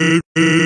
Beep, beep.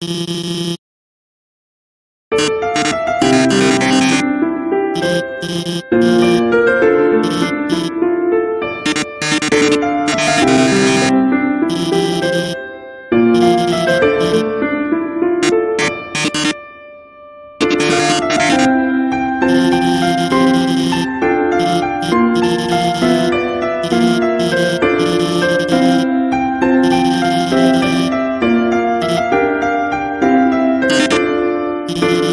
que Thank